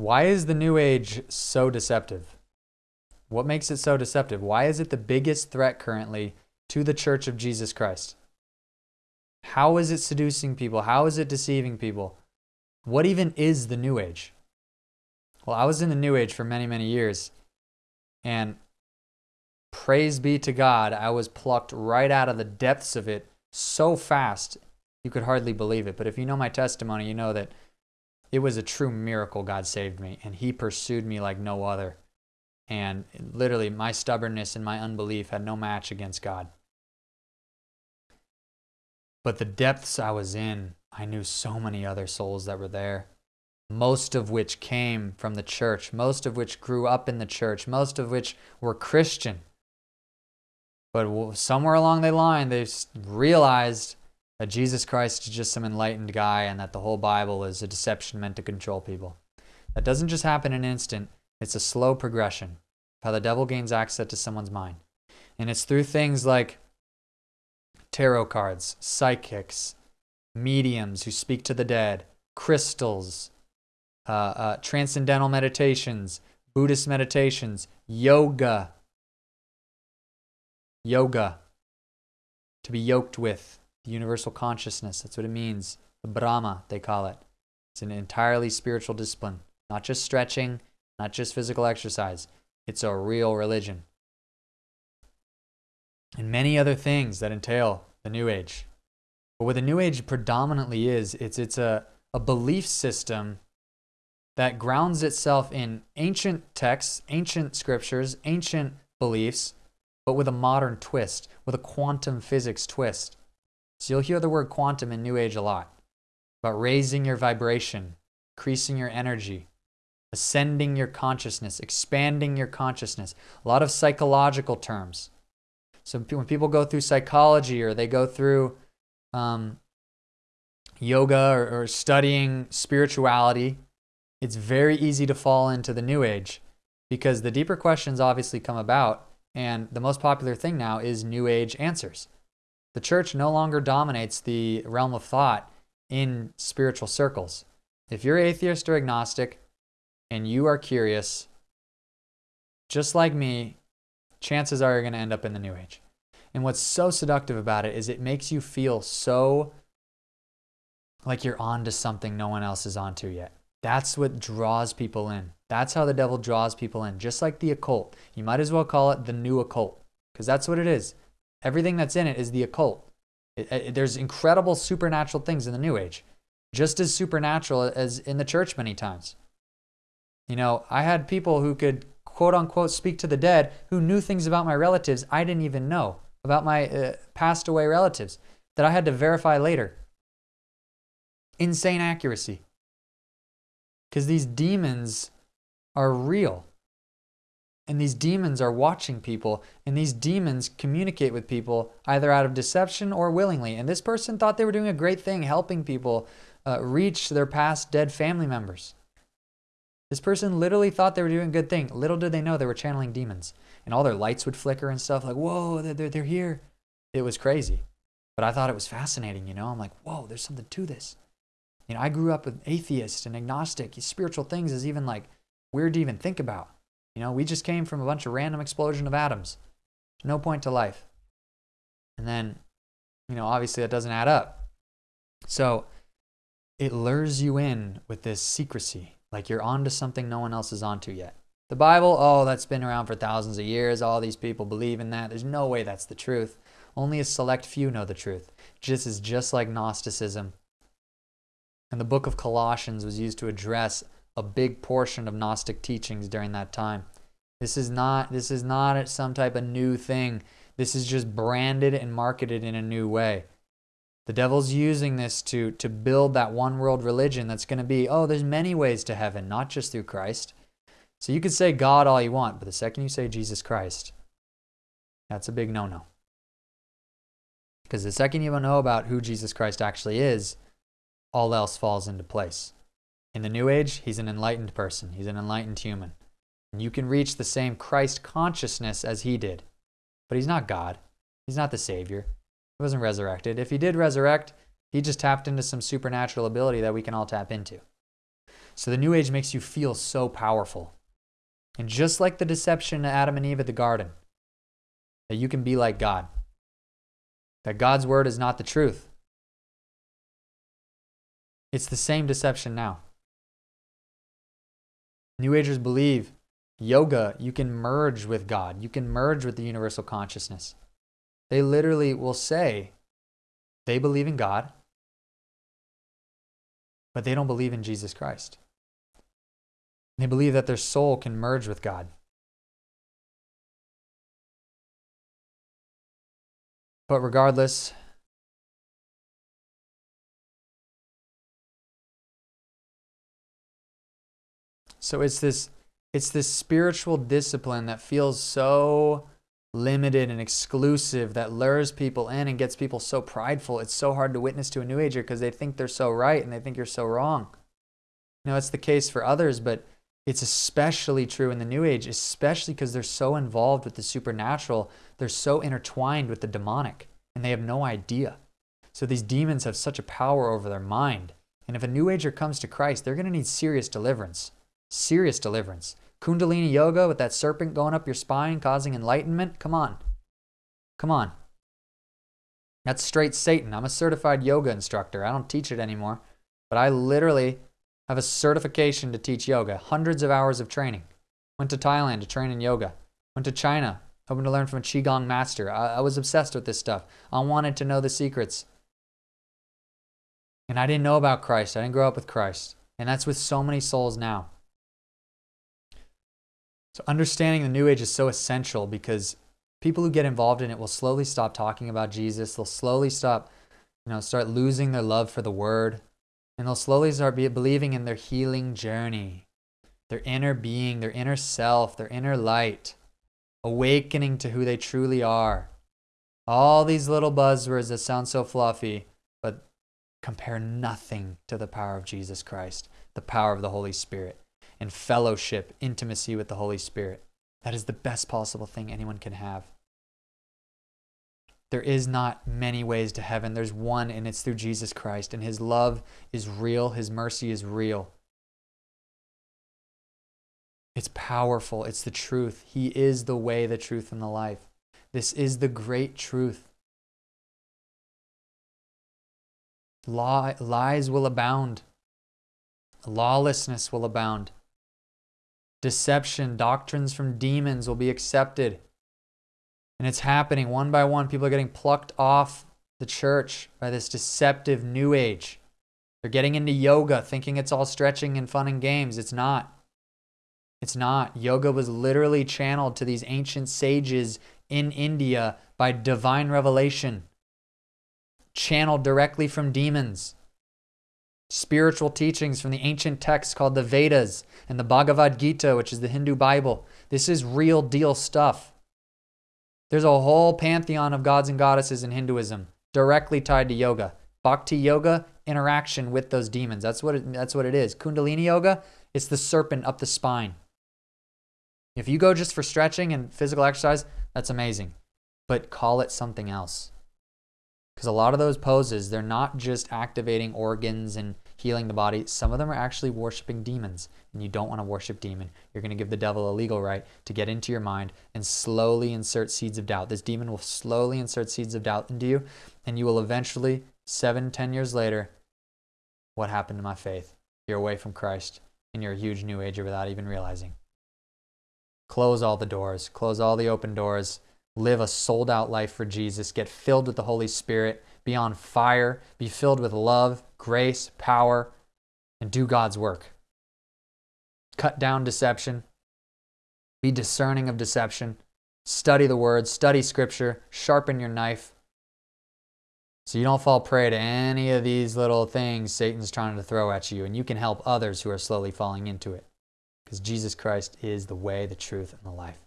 Why is the New Age so deceptive? What makes it so deceptive? Why is it the biggest threat currently to the Church of Jesus Christ? How is it seducing people? How is it deceiving people? What even is the New Age? Well, I was in the New Age for many, many years. And praise be to God, I was plucked right out of the depths of it so fast, you could hardly believe it. But if you know my testimony, you know that it was a true miracle God saved me, and He pursued me like no other. And literally, my stubbornness and my unbelief had no match against God. But the depths I was in, I knew so many other souls that were there most of which came from the church, most of which grew up in the church, most of which were Christian. But somewhere along the line, they realized that Jesus Christ is just some enlightened guy and that the whole Bible is a deception meant to control people. That doesn't just happen in an instant, it's a slow progression of how the devil gains access to someone's mind. And it's through things like tarot cards, psychics, mediums who speak to the dead, crystals, uh, uh, transcendental meditations, Buddhist meditations, yoga. Yoga. To be yoked with universal consciousness. That's what it means. The Brahma, they call it. It's an entirely spiritual discipline, not just stretching, not just physical exercise. It's a real religion. And many other things that entail the New Age. But what the New Age predominantly is, it's, it's a, a belief system that grounds itself in ancient texts, ancient scriptures, ancient beliefs, but with a modern twist, with a quantum physics twist. So you'll hear the word quantum in New Age a lot about raising your vibration, increasing your energy, ascending your consciousness, expanding your consciousness. A lot of psychological terms. So when people go through psychology or they go through um, yoga or, or studying spirituality, it's very easy to fall into the new age because the deeper questions obviously come about. And the most popular thing now is new age answers. The church no longer dominates the realm of thought in spiritual circles. If you're atheist or agnostic and you are curious, just like me, chances are you're going to end up in the new age. And what's so seductive about it is it makes you feel so like you're onto something no one else is onto yet. That's what draws people in. That's how the devil draws people in, just like the occult. You might as well call it the new occult, because that's what it is. Everything that's in it is the occult. It, it, there's incredible supernatural things in the New Age, just as supernatural as in the church many times. You know, I had people who could quote unquote speak to the dead who knew things about my relatives I didn't even know, about my uh, passed away relatives that I had to verify later. Insane accuracy. Because these demons are real. And these demons are watching people, and these demons communicate with people either out of deception or willingly. And this person thought they were doing a great thing helping people uh, reach their past dead family members. This person literally thought they were doing a good thing. Little did they know they were channeling demons. And all their lights would flicker and stuff like, whoa, they're, they're here. It was crazy. But I thought it was fascinating, you know? I'm like, whoa, there's something to this. You know, I grew up with atheist and agnostic. Spiritual things is even like weird to even think about. You know, we just came from a bunch of random explosion of atoms. No point to life. And then, you know, obviously that doesn't add up. So it lures you in with this secrecy, like you're onto something no one else is onto yet. The Bible, oh, that's been around for thousands of years. All these people believe in that. There's no way that's the truth. Only a select few know the truth. Just is just like Gnosticism and the book of Colossians was used to address a big portion of Gnostic teachings during that time. This is not this is not some type of new thing. This is just branded and marketed in a new way. The devil's using this to to build that one world religion that's going to be, oh, there's many ways to heaven, not just through Christ. So you could say God all you want, but the second you say Jesus Christ, that's a big no-no. Because the second you know about who Jesus Christ actually is, all else falls into place. In the New Age, he's an enlightened person, he's an enlightened human. And you can reach the same Christ consciousness as he did. But he's not God, he's not the Savior. He wasn't resurrected. If he did resurrect, he just tapped into some supernatural ability that we can all tap into. So the New Age makes you feel so powerful. And just like the deception to Adam and Eve at the garden, that you can be like God, that God's word is not the truth. It's the same deception now. New Agers believe yoga, you can merge with God, you can merge with the universal consciousness. They literally will say they believe in God, but they don't believe in Jesus Christ. They believe that their soul can merge with God. But regardless, so it's this it's this spiritual discipline that feels so limited and exclusive that lures people in and gets people so prideful. It's so hard to witness to a new ager because they think they're so right and they think you're so wrong. You know, it's the case for others, but it's especially true in the new age, especially because they're so involved with the supernatural. They're so intertwined with the demonic and they have no idea. So these demons have such a power over their mind. And if a new ager comes to Christ, they're going to need serious deliverance. Serious deliverance. Kundalini yoga with that serpent going up your spine causing enlightenment? Come on. Come on. That's straight Satan. I'm a certified yoga instructor. I don't teach it anymore, but I literally have a certification to teach yoga, hundreds of hours of training. Went to Thailand to train in yoga. Went to China, hoping to learn from a Qigong master. I, I was obsessed with this stuff. I wanted to know the secrets. And I didn't know about Christ. I didn't grow up with Christ. And that's with so many souls now. So understanding the New Age is so essential because people who get involved in it will slowly stop talking about Jesus. They'll slowly stop, you know, start losing their love for the Word, and they'll slowly start be believing in their healing journey, their inner being, their inner self, their inner light, awakening to who they truly are. All these little buzzwords that sound so fluffy, but compare nothing to the power of Jesus Christ, the power of the Holy Spirit and fellowship, intimacy with the Holy Spirit. That is the best possible thing anyone can have. There is not many ways to heaven. There's one, and it's through Jesus Christ. And his love is real, his mercy is real. It's powerful, it's the truth. He is the way, the truth, and the life. This is the great truth. Law, lies will abound, lawlessness will abound deception, doctrines from demons will be accepted. And it's happening one by one. People are getting plucked off the church by this deceptive new age. They're getting into yoga thinking it's all stretching and fun and games. It's not. It's not. Yoga was literally channeled to these ancient sages in India by divine revelation, channeled directly from demons spiritual teachings from the ancient texts called the Vedas and the Bhagavad Gita, which is the Hindu Bible. This is real deal stuff. There's a whole pantheon of gods and goddesses in Hinduism directly tied to yoga. Bhakti yoga, interaction with those demons. That's what it, that's what it is. Kundalini yoga, it's the serpent up the spine. If you go just for stretching and physical exercise, that's amazing. But call it something else. Because a lot of those poses, they're not just activating organs and healing the body. Some of them are actually worshiping demons. And you don't want to worship demon. You're going to give the devil a legal right to get into your mind and slowly insert seeds of doubt. This demon will slowly insert seeds of doubt into you. And you will eventually, seven, ten years later, what happened to my faith? You're away from Christ and you're a huge new ager without even realizing. Close all the doors, close all the open doors live a sold out life for Jesus, get filled with the Holy Spirit, be on fire, be filled with love, grace, power, and do God's work. Cut down deception, be discerning of deception, study the word, study scripture, sharpen your knife. So you don't fall prey to any of these little things Satan's trying to throw at you, and you can help others who are slowly falling into it. Because Jesus Christ is the way, the truth, and the life.